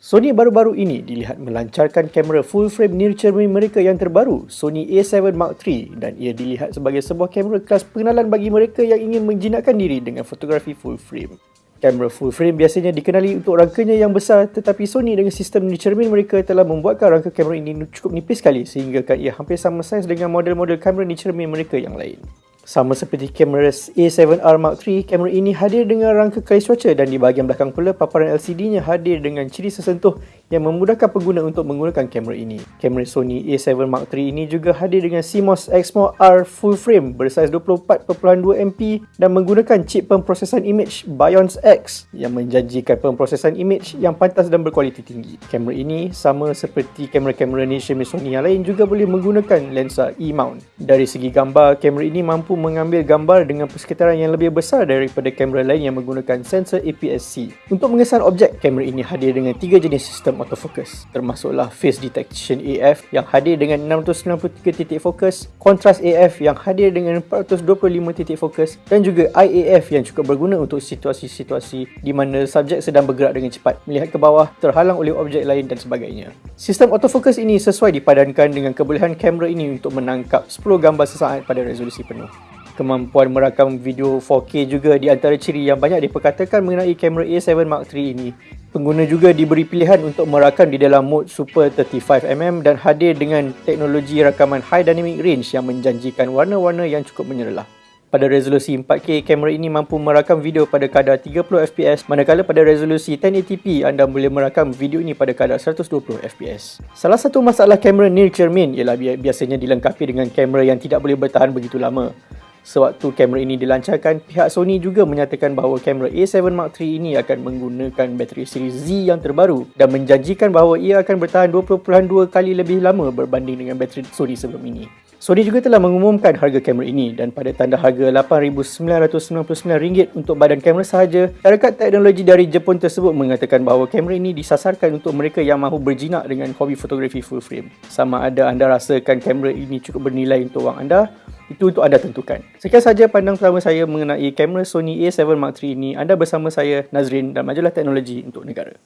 Sony baru-baru ini dilihat melancarkan kamera full frame near cermin mereka yang terbaru, Sony A7 Mark III dan ia dilihat sebagai sebuah kamera kelas pengenalan bagi mereka yang ingin menjinakkan diri dengan fotografi full frame. Kamera full frame biasanya dikenali untuk rangkanya yang besar tetapi Sony dengan sistem near cermin mereka telah membuatkan rangka kamera ini cukup nipis sekali sehingga ia hampir sama saiz dengan model-model kamera near cermin mereka yang lain. Sama seperti kamera A7R Mark III, kamera ini hadir dengan rangka kalis cuaca dan di bahagian belakang pula paparan LCD-nya hadir dengan ciri sesentuh yang memudahkan pengguna untuk menggunakan kamera ini. Kamera Sony A7 Mark III ini juga hadir dengan CMOS Exmor R full frame bersaiz 24.2MP dan menggunakan chip pemprosesan image Bionz X yang menjanjikan pemprosesan image yang pantas dan berkualiti tinggi. Kamera ini sama seperti kamera-kamera niche Sony yang lain juga boleh menggunakan lensa E-mount. Dari segi gambar, kamera ini mampu mengambil gambar dengan persekitaran yang lebih besar daripada kamera lain yang menggunakan sensor APS-C. Untuk mengesan objek, kamera ini hadir dengan tiga jenis sistem autofocus, termasuklah Face Detection AF yang hadir dengan 693 titik fokus, Contrast AF yang hadir dengan 425 titik fokus dan juga IAF yang cukup berguna untuk situasi-situasi di mana subjek sedang bergerak dengan cepat, melihat ke bawah, terhalang oleh objek lain dan sebagainya. Sistem autofocus ini sesuai dipadankan dengan kebolehan kamera ini untuk menangkap 10 gambar sesaat pada resolusi penuh kemampuan merakam video 4K juga di antara ciri yang banyak diperkatakan mengenai kamera A7 Mark III ini. Pengguna juga diberi pilihan untuk merakam di dalam mode Super 35mm dan hadir dengan teknologi rakaman High Dynamic Range yang menjanjikan warna-warna yang cukup menyerlah. Pada resolusi 4K, kamera ini mampu merakam video pada kadar 30fps manakala pada resolusi 1080p anda boleh merakam video ini pada kadar 120fps. Salah satu masalah kamera near cermin ialah biasanya dilengkapi dengan kamera yang tidak boleh bertahan begitu lama. Sewaktu kamera ini dilancarkan, pihak Sony juga menyatakan bahawa kamera A7 Mark III ini akan menggunakan bateri siri Z yang terbaru dan menjanjikan bahawa ia akan bertahan 20.2 kali lebih lama berbanding dengan bateri Sony sebelum ini. Sony juga telah mengumumkan harga kamera ini dan pada tanda harga RM8,999 untuk badan kamera sahaja, syarikat teknologi dari Jepun tersebut mengatakan bahawa kamera ini disasarkan untuk mereka yang mahu berjinak dengan hobi fotografi full frame. Sama ada anda rasakan kamera ini cukup bernilai untuk wang anda, itu untuk anda tentukan. Sekian saja pandang pertama saya mengenai kamera Sony A7 Mark III ini. Anda bersama saya, Nazrin dan majalah teknologi untuk negara.